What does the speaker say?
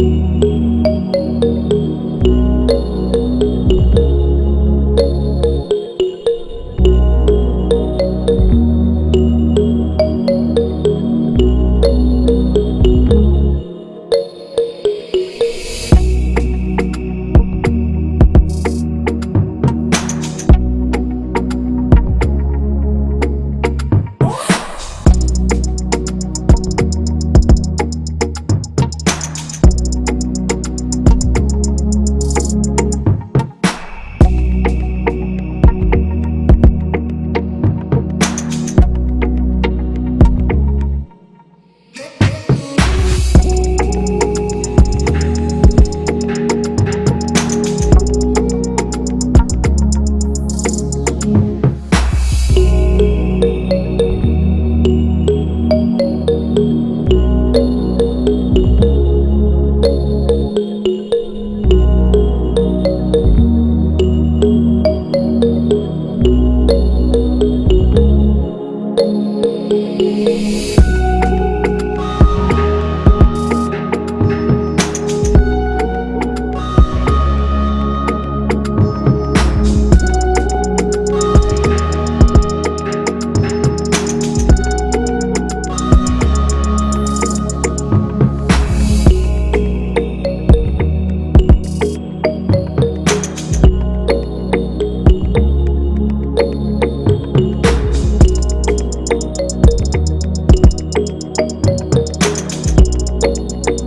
you. Música